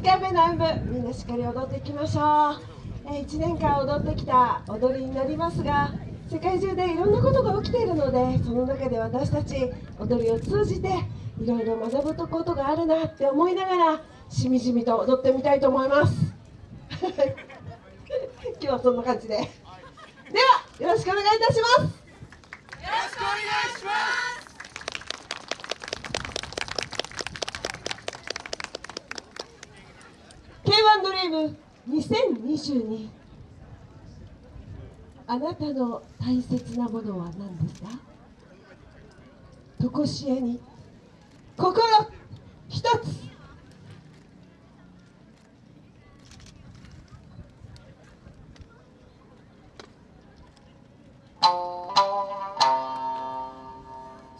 2回目の演舞みんなしっかり踊っていきましょう、えー、1年間踊ってきた踊りになりますが世界中でいろんなことが起きているのでその中で私たち踊りを通じていろいろ学ぶことがあるなって思いながらしみじみと踊ってみたいと思います。今日はそんな感じで。ではよろしくお願いいたします。よろしくお願いします。ドリーム2022あなたの大切なものは何ですか？とこしえに。心一つ。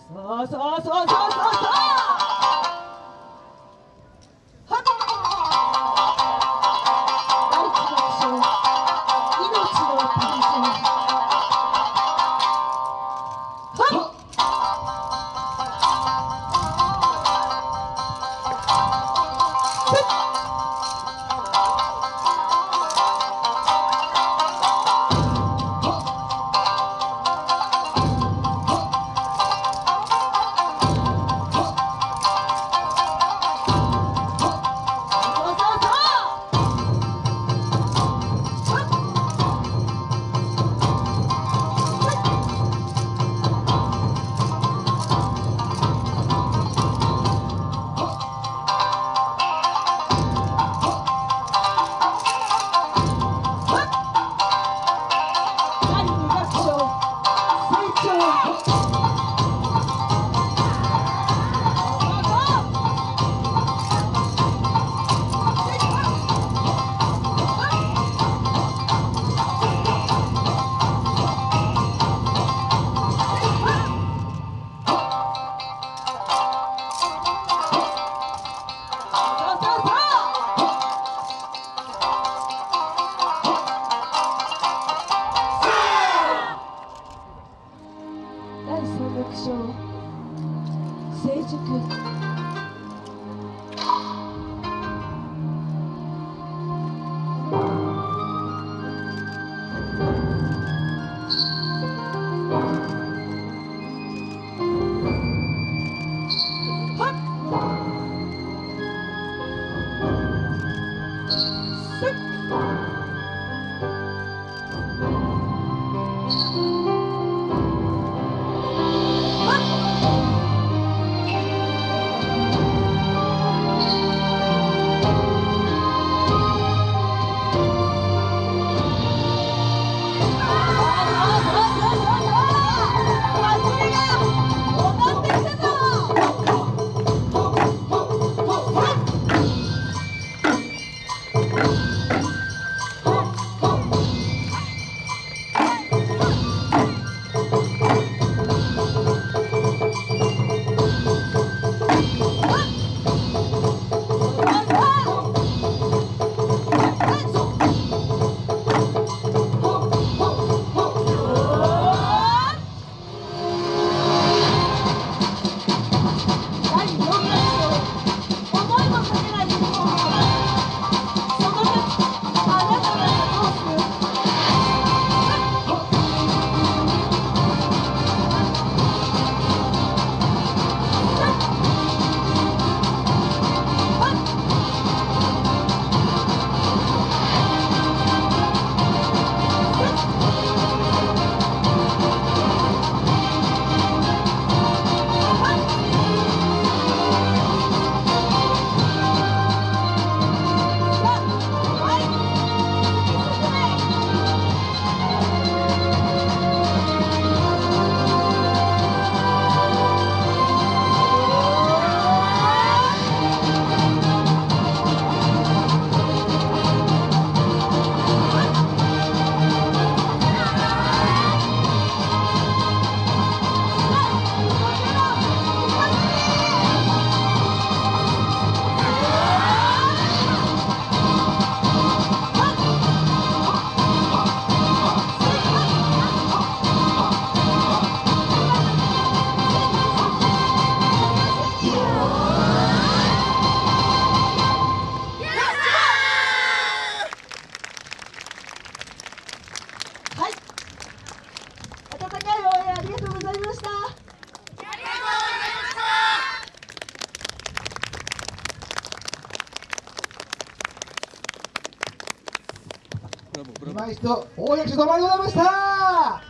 そうそうそうそうそう。そう今一度大役所どうもありがとうございました。